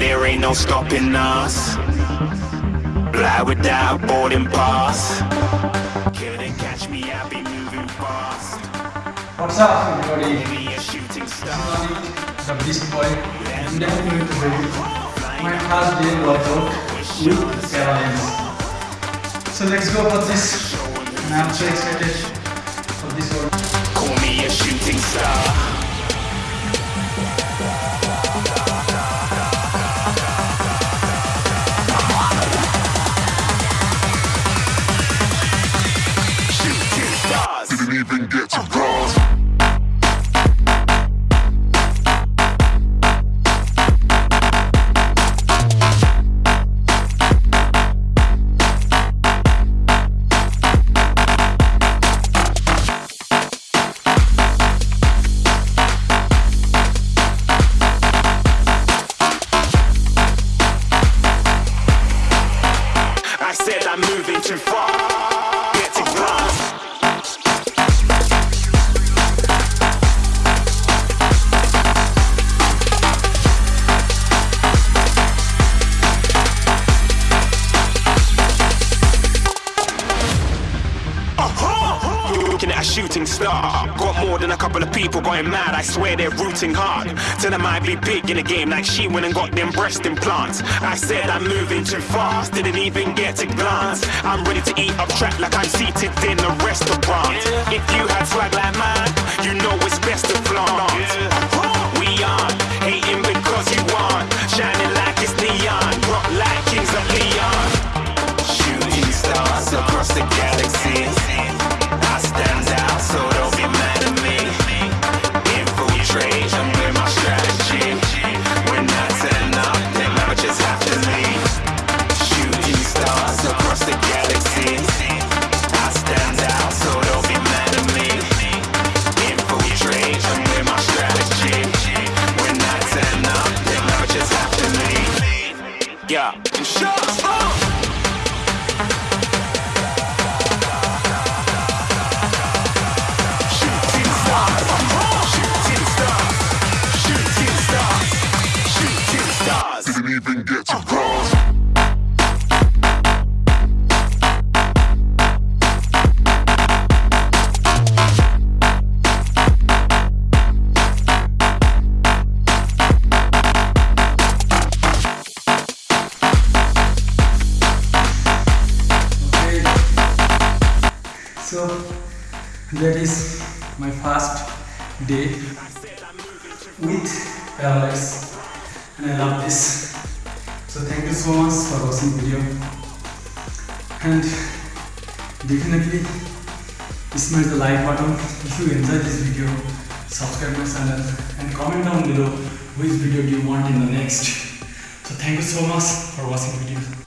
there ain't no stopping us. Fly without boarding pass. Couldn't catch me, I'll be moving fast. What's up, everybody? Be a shooting star. The beast boy. I'm definitely going my first day workout with airlines. So let's go for this. And I'm so excited for this one. Call me a shooting star. Stars. Shooting star. Got more than a couple of people going mad. I swear they're rooting hard. Tell them I'd be big in the game like she went and got them breast implants. I said I'm moving too fast. Didn't even get to glance. I'm ready to eat up track like I'm seated in a restaurant. If you had swag like Yeah. Shut up! Shooting stars, So that is my first day with Parallax and I love this. So thank you so much for watching the video. And definitely smash the like button. If you enjoy this video subscribe my channel and comment down below which video do you want in the next. So thank you so much for watching the video